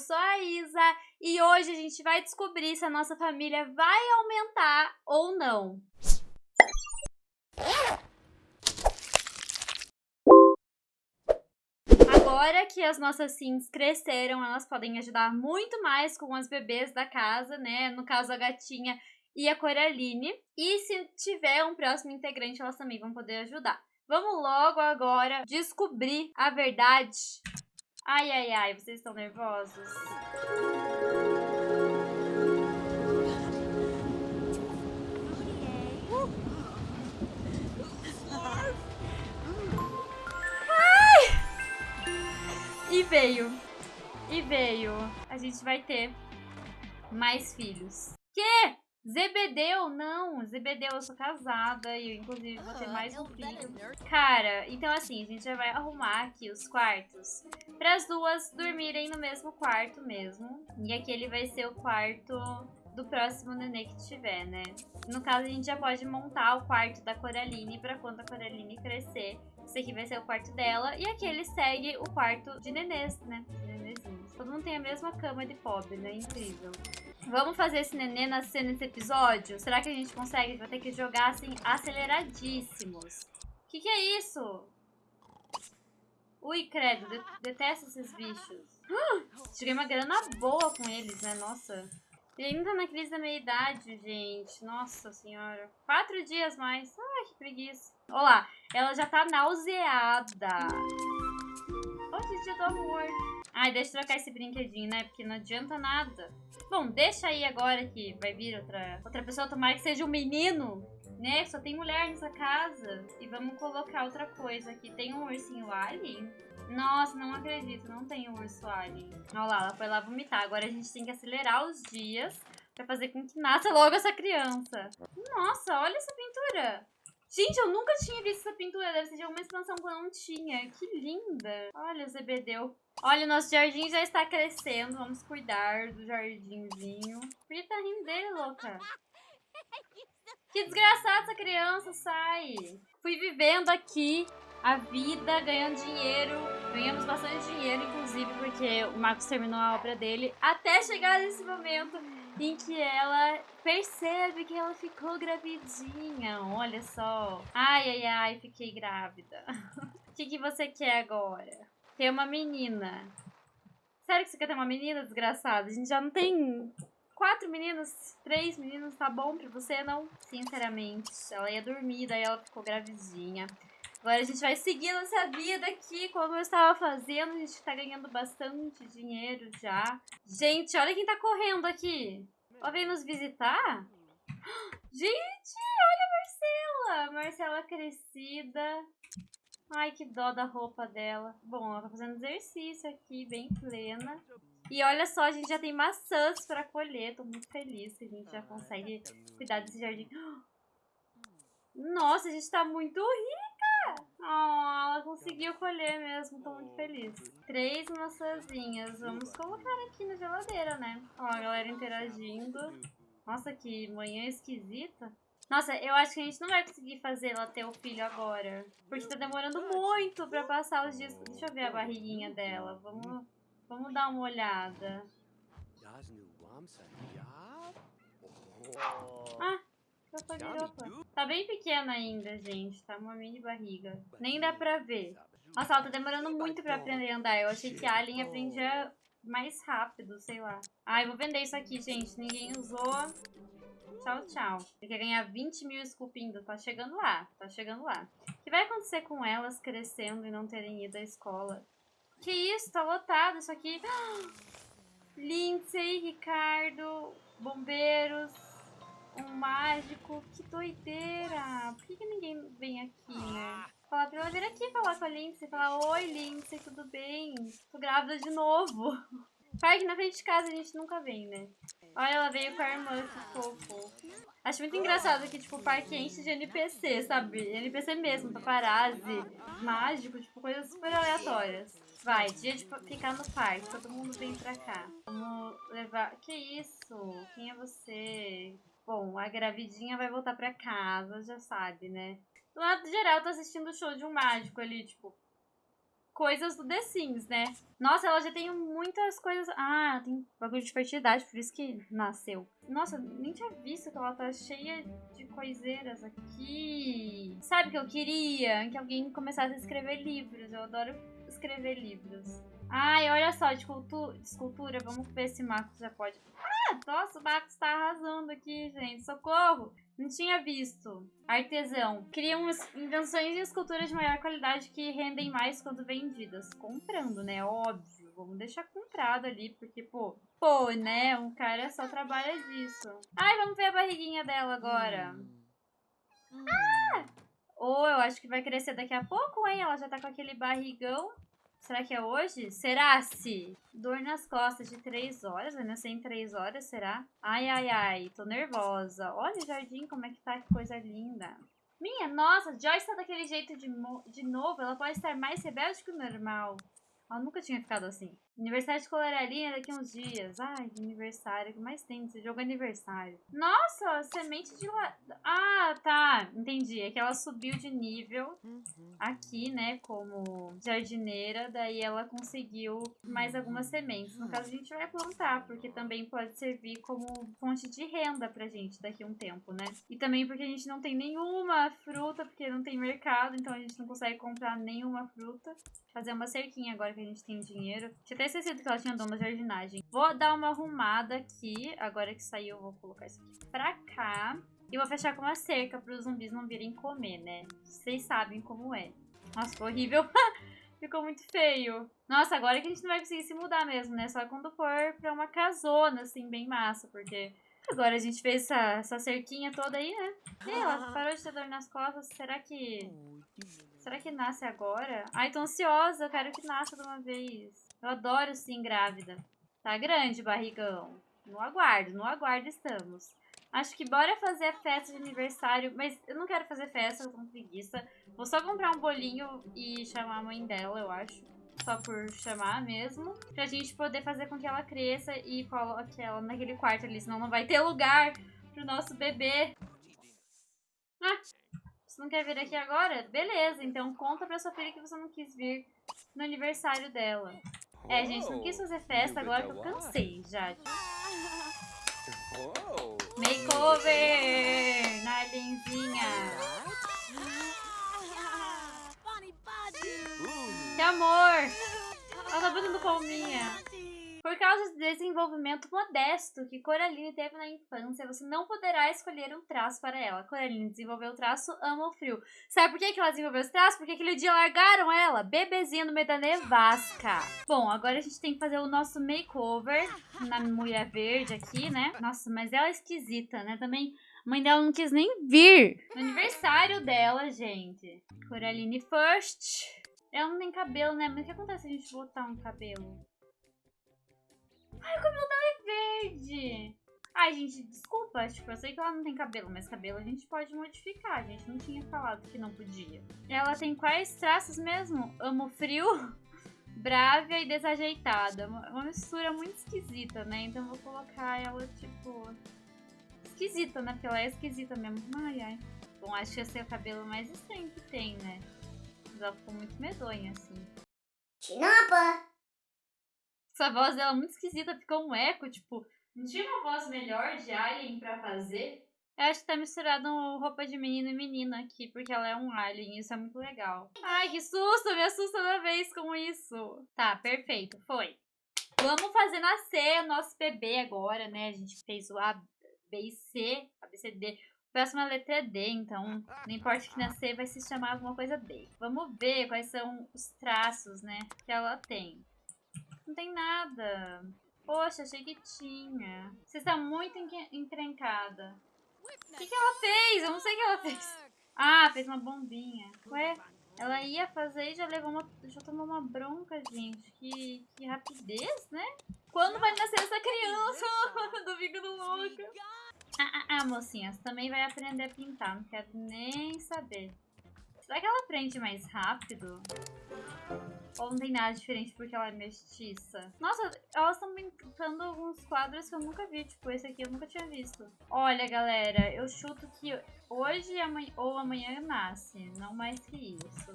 sou a Isa e hoje a gente vai descobrir se a nossa família vai aumentar ou não. Agora que as nossas sims cresceram, elas podem ajudar muito mais com as bebês da casa, né? No caso, a gatinha e a Coraline. E se tiver um próximo integrante, elas também vão poder ajudar. Vamos logo agora descobrir a verdade. Ai, ai, ai, vocês estão nervosos? E veio. E veio. A gente vai ter mais filhos. Que? Zebedeu? Não, Zebedeu, eu sou casada e eu, inclusive, vou ter mais um filho. Cara, então assim, a gente já vai arrumar aqui os quartos para as duas dormirem no mesmo quarto mesmo. E aqui ele vai ser o quarto do próximo nenê que tiver, né? No caso, a gente já pode montar o quarto da Coraline para quando a Coraline crescer. Esse aqui vai ser o quarto dela. E aqui ele segue o quarto de nenês, né? Nenezinhos. Todo mundo tem a mesma cama de pobre, né? Incrível. Vamos fazer esse nenê nascer nesse episódio? Será que a gente consegue? Vai ter que jogar assim, aceleradíssimos. Que, que é isso? Ui, credo, de detesto esses bichos. Tirei uma grana boa com eles, né? Nossa. Ele ainda na crise da meia-idade, gente. Nossa senhora. Quatro dias mais. Ai, que preguiça. Olá, ela já tá nauseada. Hoje é dia do amor. Ai, deixa eu trocar esse brinquedinho, né? Porque não adianta nada. Bom, deixa aí agora que vai vir outra, outra pessoa. Tomara que seja um menino, né? Só tem mulher nessa casa. E vamos colocar outra coisa aqui. Tem um ursinho alien? Nossa, não acredito, não tem um urso alien. Olha lá, ela foi lá vomitar. Agora a gente tem que acelerar os dias pra fazer com que nasça logo essa criança. Nossa, olha essa pintura. Gente, eu nunca tinha visto essa pintura. Deve ser de alguma expansão que eu não tinha. Que linda. Olha o Zebedeu. Olha, o nosso jardim já está crescendo. Vamos cuidar do jardinzinho. Que tá dele, louca? Que desgraçada essa criança, sai. Fui vivendo aqui a vida, ganhando dinheiro. Ganhamos bastante dinheiro, inclusive, porque o Marcos terminou a obra dele. Até chegar nesse momento em que ela percebe que ela ficou gravidinha. Olha só. Ai, ai, ai, fiquei grávida. O que, que você quer agora? Ter uma menina. Sério que você quer ter uma menina, desgraçada? A gente já não tem quatro meninas, três meninas, tá bom pra você, não? Sinceramente, ela ia dormir, daí ela ficou gravidinha. Agora a gente vai seguir nossa vida aqui, como eu estava fazendo. A gente tá ganhando bastante dinheiro já. Gente, olha quem tá correndo aqui. Ela veio nos visitar? Gente, olha a Marcela. Marcela crescida. Ai, que dó da roupa dela. Bom, ela tá fazendo exercício aqui, bem plena. E olha só, a gente já tem maçãs pra colher. Tô muito feliz que a gente já consegue cuidar desse jardim. Nossa, a gente tá muito rica. Oh, ela conseguiu colher mesmo, tô muito feliz. Três maçãzinhas, vamos colocar aqui na geladeira, né? Ó, a galera interagindo. Nossa, que manhã esquisita. Nossa, eu acho que a gente não vai conseguir fazer ela ter o filho agora. Porque tá demorando muito pra passar os dias. Deixa eu ver a barriguinha dela. Vamos, vamos dar uma olhada. Ah, Tá bem pequena ainda, gente. Tá uma mini barriga. Nem dá pra ver. Nossa, ela tá demorando muito pra aprender a andar. Eu achei que a Alien aprendia mais rápido, sei lá. Ai, vou vender isso aqui, gente. Ninguém usou. Tchau, tchau. Ele quer ganhar 20 mil esculpindo. Tá chegando lá. Tá chegando lá. O que vai acontecer com elas crescendo e não terem ido à escola? Que isso? Tá lotado isso aqui. Lindsay, Ricardo, bombeiros um mágico. Que doideira. Por que, que ninguém vem aqui, né? Falar pra ela vir aqui falar com a Lindsay. Falar, oi Lindsay, tudo bem? Tô grávida de novo. Parque na frente de casa a gente nunca vem, né? Olha, ela veio com a irmã, que fofo. Acho muito engraçado que, tipo, o parque enche de NPC, sabe? NPC mesmo, paparazzi, mágico, tipo, coisas super aleatórias. Vai, dia de ficar no parque, todo mundo vem pra cá. Vamos levar... Que isso? Quem é você? A gravidinha vai voltar pra casa, já sabe, né? Do lado geral, tô assistindo o show de um mágico ali, tipo, coisas do The Sims, né? Nossa, ela já tem muitas coisas. Ah, tem bagulho de fertilidade, por isso que nasceu. Nossa, nem tinha visto que ela tá cheia de coiseiras aqui. Sabe o que eu queria? Que alguém começasse a escrever livros. Eu adoro escrever livros. Ai, olha só, de, cultu de escultura, vamos ver se Marcos já pode. Nossa, o Marcos tá arrasando aqui, gente. Socorro! Não tinha visto. Artesão. Criam invenções e esculturas de maior qualidade que rendem mais quando vendidas. Comprando, né? Óbvio. Vamos deixar comprado ali, porque, pô... Pô, né? Um cara só trabalha disso. Ai, vamos ver a barriguinha dela agora. Hum. Ah! Ou eu acho que vai crescer daqui a pouco, hein? Ela já tá com aquele barrigão. Será que é hoje? Será-se? Dor nas costas de três horas. Vai nascer em três horas, será? Ai, ai, ai. Tô nervosa. Olha o jardim, como é que tá. Que coisa linda. Minha nossa, Joyce tá daquele jeito de, de novo. Ela pode estar mais rebelde que o normal. Ela nunca tinha ficado assim. Aniversário de Coloralinha daqui uns dias. Ai, aniversário. O que mais tem nesse jogo aniversário? Nossa, semente de... Ah, tá. Entendi. É que ela subiu de nível uhum. aqui, né? Como jardineira. Daí ela conseguiu mais algumas sementes. No caso, a gente vai plantar. Porque também pode servir como fonte de renda pra gente daqui a um tempo, né? E também porque a gente não tem nenhuma fruta. Porque não tem mercado. Então a gente não consegue comprar nenhuma fruta. Fazer uma cerquinha agora que a gente tem dinheiro. Tinha até esquecido que ela tinha dom da jardinagem. Vou dar uma arrumada aqui. Agora que saiu, eu vou colocar isso aqui pra cá. E vou fechar com uma cerca para os zumbis não virem comer, né? Vocês sabem como é. Nossa, ficou horrível. ficou muito feio. Nossa, agora que a gente não vai conseguir se mudar mesmo, né? Só quando for pra uma casona, assim, bem massa. Porque agora a gente fez essa, essa cerquinha toda aí, né? E ela parou de ter dor nas costas. Será que... Será que nasce agora? Ai, tô ansiosa. Eu quero que nasça de uma vez. Eu adoro sim grávida. Tá grande, barrigão. No aguardo, no aguardo estamos. Acho que bora fazer a festa de aniversário. Mas eu não quero fazer festa, eu tô com preguiça. Vou só comprar um bolinho e chamar a mãe dela, eu acho. Só por chamar mesmo. Pra gente poder fazer com que ela cresça e coloque ela naquele quarto ali. Senão não vai ter lugar pro nosso bebê. Ah, você não quer vir aqui agora? Beleza, então conta pra sua filha que você não quis vir no aniversário dela. É, gente, não quis fazer festa agora que eu cansei já. Makeover! Narlenzinha! Que amor! Ela tá botando palminha. Por causa do desenvolvimento modesto que Coraline teve na infância, você não poderá escolher um traço para ela. Coraline desenvolveu o traço ama o frio. Sabe por que, que ela desenvolveu esse traço? Porque aquele dia largaram ela, bebezinha no meio da nevasca. Bom, agora a gente tem que fazer o nosso makeover na mulher verde aqui, né? Nossa, mas ela é esquisita, né? Também a mãe dela não quis nem vir. Aniversário dela, gente. Coraline first. Ela não tem cabelo, né? Mas o que acontece se a gente botar um cabelo? Ai, o cabelo dela é verde. Ai, gente, desculpa. Tipo, eu sei que ela não tem cabelo, mas cabelo a gente pode modificar. A gente não tinha falado que não podia. Ela tem quais traços mesmo? Amo frio, brávia e desajeitada. Uma mistura muito esquisita, né? Então vou colocar ela, tipo... Esquisita, né? Porque ela é esquisita mesmo. Ai, ai. Bom, acho que esse é o cabelo mais estranho que tem, né? Mas ela ficou muito medonha, assim. Chinapa! Essa voz dela é muito esquisita, ficou um eco, tipo, não tinha uma voz melhor de alien pra fazer? Eu acho que tá misturado roupa de menino e menina aqui, porque ela é um alien, isso é muito legal. Ai, que susto, me assusta toda vez com isso. Tá, perfeito, foi. Vamos fazer nascer o nosso bebê agora, né? A gente fez o A, B e C, A, B, C, D. A próxima letra é D, então não importa que nascer, vai se chamar alguma coisa D. Vamos ver quais são os traços, né, que ela tem. Não tem nada. Poxa, achei que tinha. Você está muito encrencada. O que, que ela fez? Eu não sei o que ela fez. Ah, fez uma bombinha. Ué, ela ia fazer e já levou uma... Já tomou uma bronca, gente. Que, que rapidez, né? Quando vai nascer essa criança? do bico do louco. Ah, ah, ah, mocinha, você também vai aprender a pintar. Não quero nem saber. Será que ela aprende mais rápido? Ou não tem nada diferente porque ela é mestiça? Nossa, elas estão pintando alguns quadros que eu nunca vi. Tipo, esse aqui eu nunca tinha visto. Olha, galera, eu chuto que hoje ou amanhã nasce. Não mais que isso.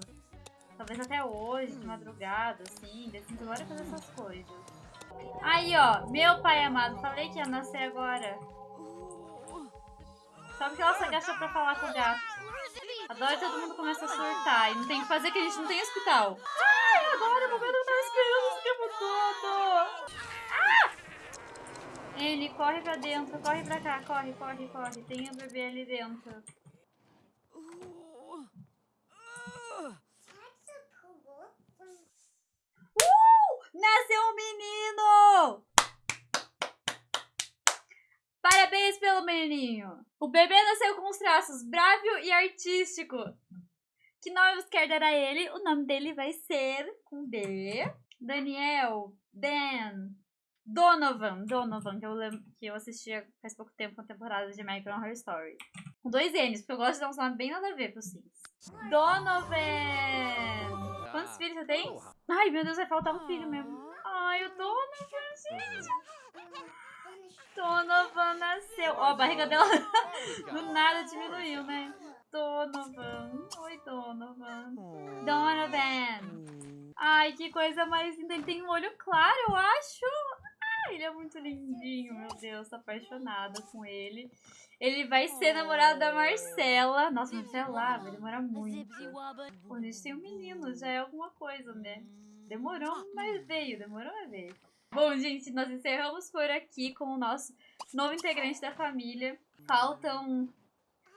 Talvez até hoje, de madrugada, assim. Decide agora fazer essas coisas. Aí, ó. Meu pai amado. Falei que ia nascer agora. Só porque ela se agachou pra falar com o gato. Agora todo mundo começa a surtar. E não tem o que fazer que a gente não tem hospital. Ai, agora eu vou ver as crianças o tempo todo. Ah! Ele, corre pra dentro. Corre pra cá. Corre, corre, corre. Tem o bebê ali dentro. Nasceu um menino! Parabéns pelo menininho! O bebê nasceu com os traços brávio e artístico. Que nome você quer dar a ele? O nome dele vai ser com B. Daniel, Dan, Donovan, Donovan, que eu, lembro, que eu assistia faz pouco tempo a temporada de American Horror Story. Com dois N's, porque eu gosto de dar um nome bem nada a ver pros Sims. Donovan! Quantos filhos você tem? Ai, meu Deus, vai faltar um filho mesmo. Ai, o Donovan, gente. Donovan nasceu. Ó, a barriga dela do nada diminuiu, né? Donovan. Oi, Donovan. Donovan. Ai, que coisa mais linda. Ele tem um olho claro, eu acho. Ai, ele é muito lindinho, meu Deus. Tô apaixonada com ele. Ele vai ser namorado da Marcela. Nossa, Marcela, vai demorar muito. Pô, a gente tem um menino, já é alguma coisa, né? Demorou, mas veio. Demorou, mas veio. Bom, gente, nós encerramos por aqui com o nosso novo integrante da família. Faltam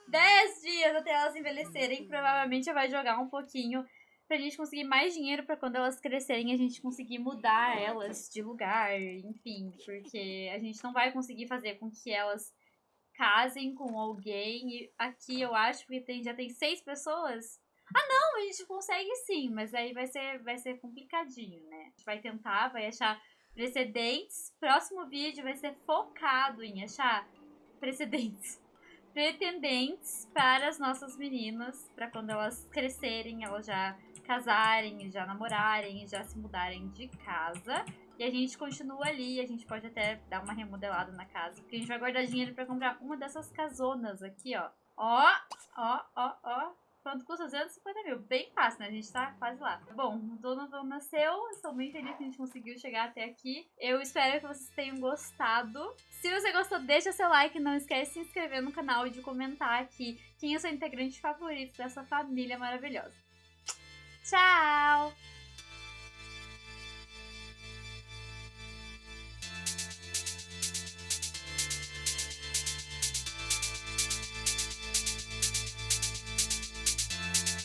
10 dias até elas envelhecerem. Provavelmente vai jogar um pouquinho pra gente conseguir mais dinheiro para quando elas crescerem a gente conseguir mudar elas de lugar, enfim, porque a gente não vai conseguir fazer com que elas casem com alguém. E aqui eu acho que tem, já tem seis pessoas. Ah, não, a gente consegue sim, mas aí vai ser, vai ser complicadinho, né? A gente vai tentar, vai achar precedentes. Próximo vídeo vai ser focado em achar precedentes. Pretendentes para as nossas meninas, para quando elas crescerem, elas já casarem, já namorarem, já se mudarem de casa. E a gente continua ali, a gente pode até dar uma remodelada na casa, porque a gente vai guardar dinheiro para comprar uma dessas casonas aqui, ó. Ó, ó, ó, ó. Quanto custa? 250 mil. Bem fácil, né? A gente tá quase lá. Bom, o Donovan nasceu. Estou bem feliz que a gente conseguiu chegar até aqui. Eu espero que vocês tenham gostado. Se você gostou, deixa seu like. Não esquece de se inscrever no canal e de comentar aqui quem é o seu integrante favorito dessa família maravilhosa. Tchau!